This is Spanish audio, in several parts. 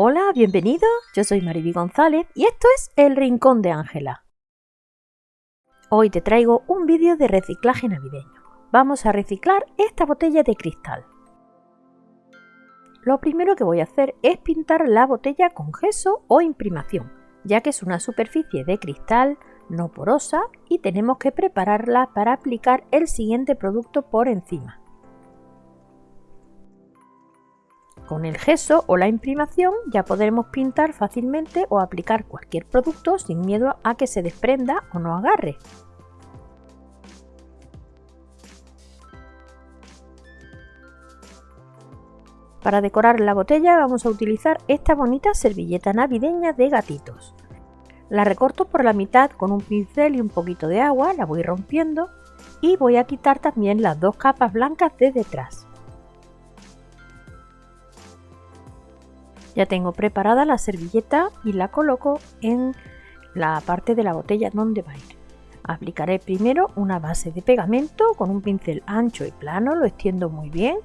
Hola, bienvenido. Yo soy Mariby González y esto es El Rincón de Ángela. Hoy te traigo un vídeo de reciclaje navideño. Vamos a reciclar esta botella de cristal. Lo primero que voy a hacer es pintar la botella con gesso o imprimación, ya que es una superficie de cristal no porosa y tenemos que prepararla para aplicar el siguiente producto por encima. Con el gesso o la imprimación ya podremos pintar fácilmente o aplicar cualquier producto sin miedo a que se desprenda o no agarre. Para decorar la botella vamos a utilizar esta bonita servilleta navideña de gatitos. La recorto por la mitad con un pincel y un poquito de agua, la voy rompiendo y voy a quitar también las dos capas blancas de detrás. Ya tengo preparada la servilleta y la coloco en la parte de la botella donde va a ir. Aplicaré primero una base de pegamento con un pincel ancho y plano, lo extiendo muy bien.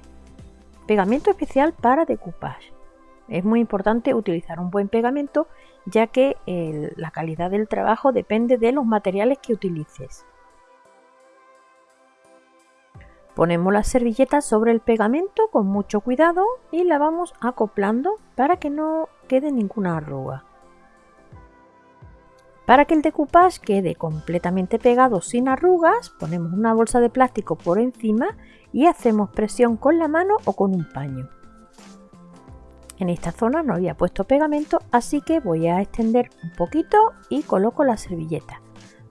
Pegamento especial para decoupage. Es muy importante utilizar un buen pegamento ya que la calidad del trabajo depende de los materiales que utilices. Ponemos la servilleta sobre el pegamento con mucho cuidado y la vamos acoplando para que no quede ninguna arruga. Para que el decoupage quede completamente pegado sin arrugas, ponemos una bolsa de plástico por encima y hacemos presión con la mano o con un paño. En esta zona no había puesto pegamento, así que voy a extender un poquito y coloco la servilleta.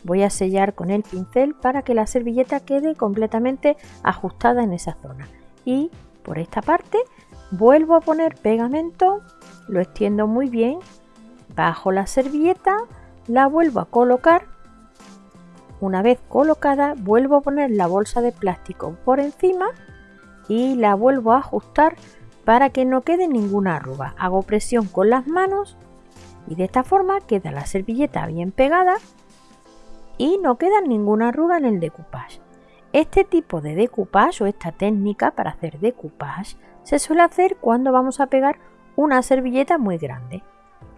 Voy a sellar con el pincel para que la servilleta quede completamente ajustada en esa zona. Y por esta parte vuelvo a poner pegamento, lo extiendo muy bien, bajo la servilleta, la vuelvo a colocar. Una vez colocada vuelvo a poner la bolsa de plástico por encima y la vuelvo a ajustar para que no quede ninguna arruga. Hago presión con las manos y de esta forma queda la servilleta bien pegada y no queda ninguna arruga en el decoupage. Este tipo de decoupage o esta técnica para hacer decoupage se suele hacer cuando vamos a pegar una servilleta muy grande.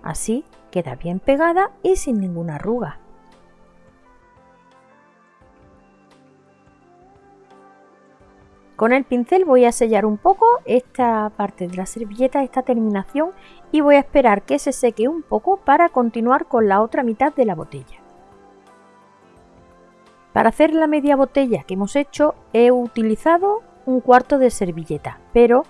Así queda bien pegada y sin ninguna arruga. Con el pincel voy a sellar un poco esta parte de la servilleta, esta terminación y voy a esperar que se seque un poco para continuar con la otra mitad de la botella. Para hacer la media botella que hemos hecho he utilizado un cuarto de servilleta, pero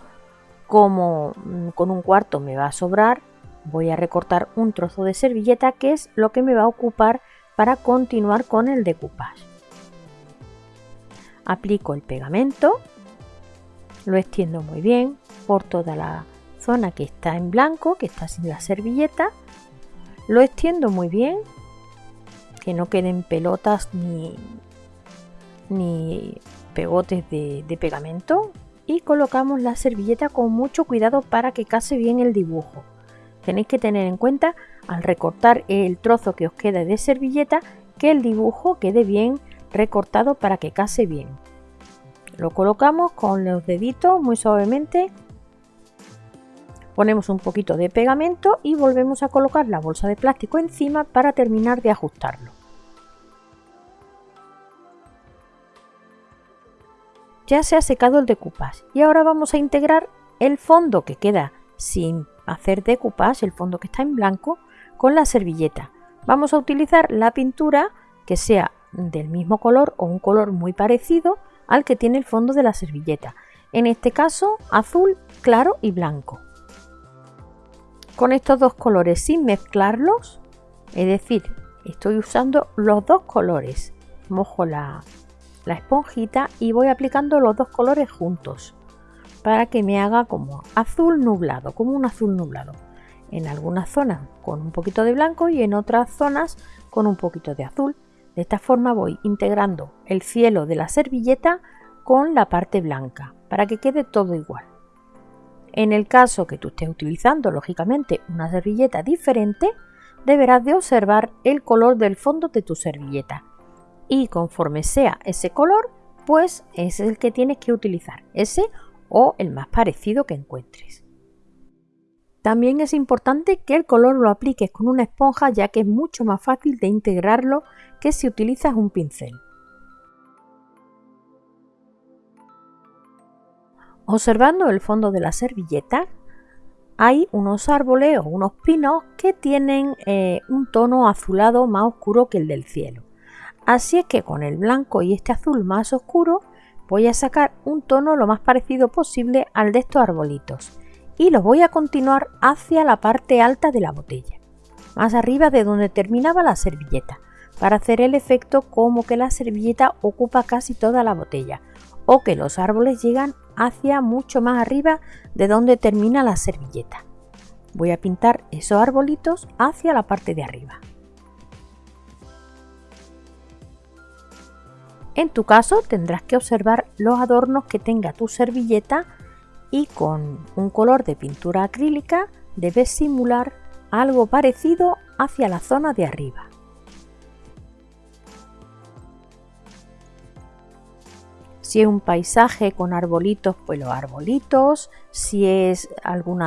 como mm, con un cuarto me va a sobrar, voy a recortar un trozo de servilleta que es lo que me va a ocupar para continuar con el decoupage. Aplico el pegamento, lo extiendo muy bien por toda la zona que está en blanco, que está sin la servilleta, lo extiendo muy bien que no queden pelotas ni, ni pegotes de, de pegamento y colocamos la servilleta con mucho cuidado para que case bien el dibujo. Tenéis que tener en cuenta al recortar el trozo que os queda de servilleta que el dibujo quede bien recortado para que case bien. Lo colocamos con los deditos muy suavemente Ponemos un poquito de pegamento y volvemos a colocar la bolsa de plástico encima para terminar de ajustarlo. Ya se ha secado el decoupage y ahora vamos a integrar el fondo que queda sin hacer decoupage, el fondo que está en blanco, con la servilleta. Vamos a utilizar la pintura que sea del mismo color o un color muy parecido al que tiene el fondo de la servilleta. En este caso azul claro y blanco con estos dos colores sin mezclarlos, es decir, estoy usando los dos colores. Mojo la, esponjita y voy aplicando los dos colores juntos para que me haga como azul nublado, como un azul nublado. En algunas zonas con un poquito de blanco y en otras zonas con un poquito de azul. De esta forma voy integrando el cielo de la servilleta con la parte blanca para que quede todo igual. En el caso que tú estés utilizando, lógicamente, una servilleta diferente, deberás de observar el color del fondo de tu servilleta. Y conforme sea ese color, pues es el que tienes que utilizar, ese o el más parecido que encuentres. También es importante que el color lo apliques con una esponja ya que es mucho más fácil de integrarlo que si utilizas un pincel. Observando el fondo de la servilleta hay unos árboles o unos pinos que tienen eh, un tono azulado más oscuro que el del cielo. Así es que con el blanco y este azul más oscuro voy a sacar un tono lo más parecido posible al de estos arbolitos y los voy a continuar hacia la parte alta de la botella, más arriba de donde terminaba la servilleta, para hacer el efecto como que la servilleta ocupa casi toda la botella o que los árboles llegan hacia mucho más arriba de donde termina la servilleta. Voy a pintar esos arbolitos hacia la parte de arriba. En tu caso tendrás que observar los adornos que tenga tu servilleta y con un color de pintura acrílica debes simular algo parecido hacia la zona de arriba. Si es un paisaje con arbolitos, pues los arbolitos. Si es algún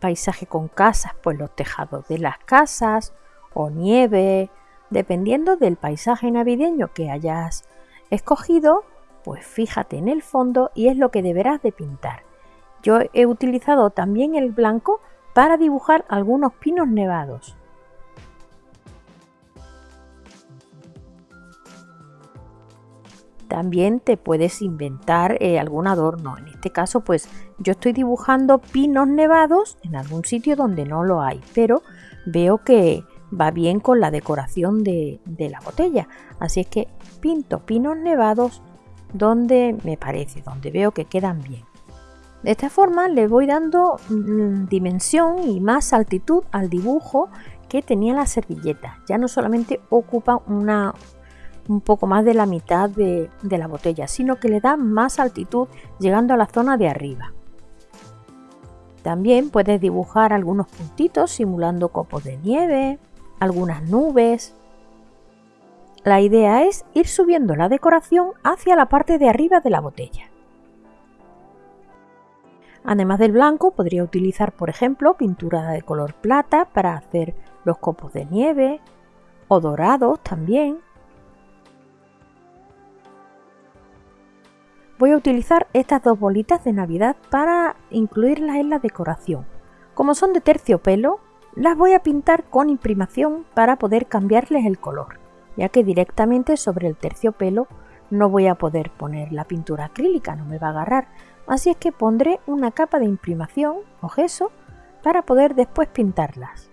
paisaje con casas, pues los tejados de las casas o nieve. Dependiendo del paisaje navideño que hayas escogido, pues fíjate en el fondo y es lo que deberás de pintar. Yo he utilizado también el blanco para dibujar algunos pinos nevados. También te puedes inventar eh, algún adorno. En este caso, pues yo estoy dibujando pinos nevados en algún sitio donde no lo hay, pero veo que va bien con la decoración de, la botella. Así es que pinto pinos nevados donde me parece, donde veo que quedan bien. De esta forma le voy dando mm, dimensión y más altitud al dibujo que tenía la servilleta. Ya no solamente ocupa una, un poco más de la mitad de, la botella, sino que le da más altitud llegando a la zona de arriba. También puedes dibujar algunos puntitos simulando copos de nieve, algunas nubes. La idea es ir subiendo la decoración hacia la parte de arriba de la botella. Además del blanco, podría utilizar, por ejemplo, pintura de color plata para hacer los copos de nieve o dorados también. Voy a utilizar estas dos bolitas de Navidad para incluirlas en la decoración. Como son de terciopelo, las voy a pintar con imprimación para poder cambiarles el color, ya que directamente sobre el terciopelo no voy a poder poner la pintura acrílica, no me va a agarrar. Así es que pondré una capa de imprimación o gesso para poder después pintarlas.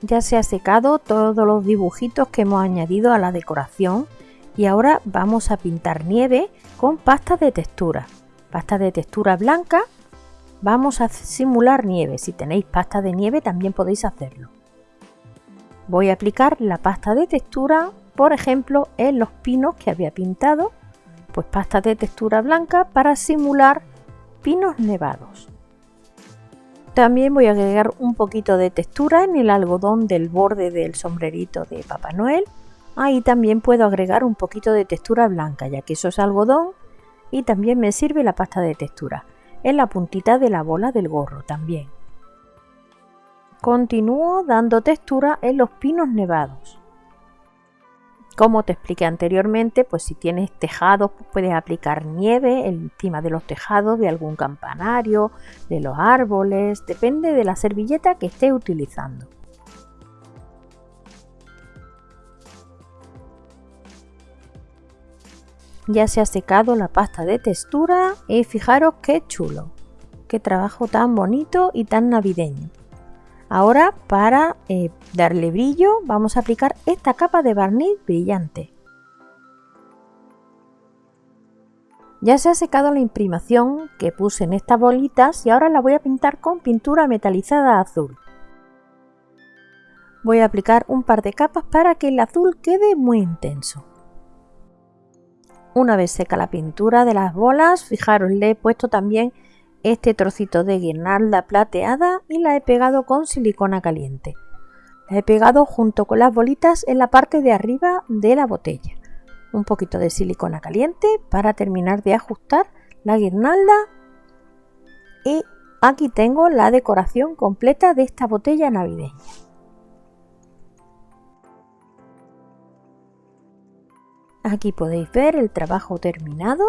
Ya se ha secado todos los dibujitos que hemos añadido a la decoración y ahora vamos a pintar nieve con pasta de textura. Pasta de textura blanca, vamos a simular nieve. Si tenéis pasta de nieve también podéis hacerlo. Voy a aplicar la pasta de textura, por ejemplo, en los pinos que había pintado, pues pasta de textura blanca para simular pinos nevados. También voy a agregar un poquito de textura en el algodón del borde del sombrerito de Papá Noel. Ahí también puedo agregar un poquito de textura blanca, ya que eso es algodón y también me sirve la pasta de textura. En la puntita de la bola del gorro también. Continúo dando textura en los pinos nevados. Como te expliqué anteriormente, pues si tienes tejados puedes aplicar nieve encima de los tejados de algún campanario, de los árboles, depende de la servilleta que estés utilizando. Ya se ha secado la pasta de textura y fijaros qué chulo, qué trabajo tan bonito y tan navideño. Ahora para eh, darle brillo vamos a aplicar esta capa de barniz brillante. Ya se ha secado la imprimación que puse en estas bolitas y ahora la voy a pintar con pintura metalizada azul. Voy a aplicar un par de capas para que el azul quede muy intenso. Una vez seca la pintura de las bolas, fijaros, le he puesto también este trocito de guirnalda plateada y la he pegado con silicona caliente. La he pegado junto con las bolitas en la parte de arriba de la botella. Un poquito de silicona caliente para terminar de ajustar la guirnalda y aquí tengo la decoración completa de esta botella navideña. Aquí podéis ver el trabajo terminado.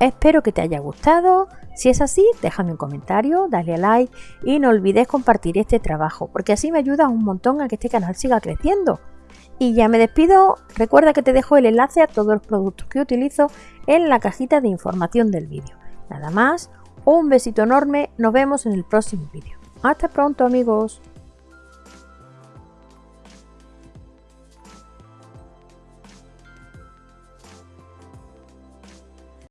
Espero que te haya gustado. Si es así, déjame un comentario, dale a like y no olvides compartir este trabajo, porque así me ayuda un montón a que este canal siga creciendo. Y ya me despido, recuerda que te dejo el enlace a todos los productos que utilizo en la cajita de información del vídeo. Nada más, un besito enorme, nos vemos en el próximo vídeo. Hasta pronto amigos.